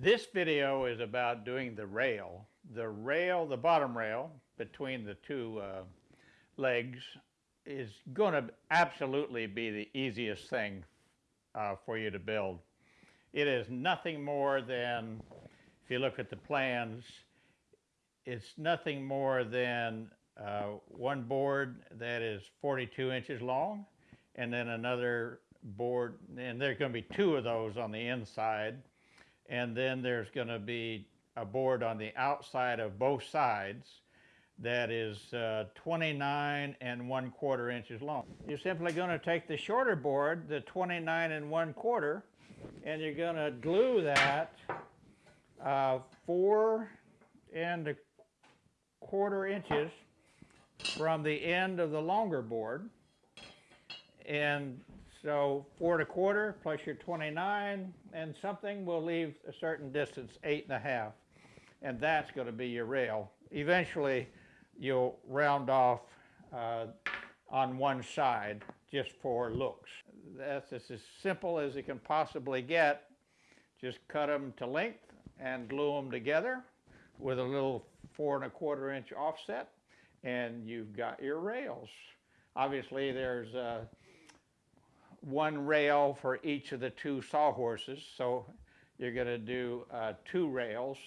This video is about doing the rail. The rail, the bottom rail between the two uh, legs is going to absolutely be the easiest thing uh, for you to build. It is nothing more than, if you look at the plans, it's nothing more than uh, one board that is 42 inches long and then another board, and there's going to be two of those on the inside, and then there's going to be a board on the outside of both sides that is uh, 29 and one quarter inches long. You're simply going to take the shorter board, the 29 and one quarter, and you're going to glue that uh, four and a quarter inches from the end of the longer board. And so four and a quarter plus your 29 and something will leave a certain distance, eight and a half. And that's going to be your rail. Eventually, you'll round off uh, on one side just for looks. That's as simple as it can possibly get. Just cut them to length and glue them together with a little four and a quarter inch offset and you've got your rails. Obviously there's uh, one rail for each of the two sawhorses, so you're going to do uh, two rails.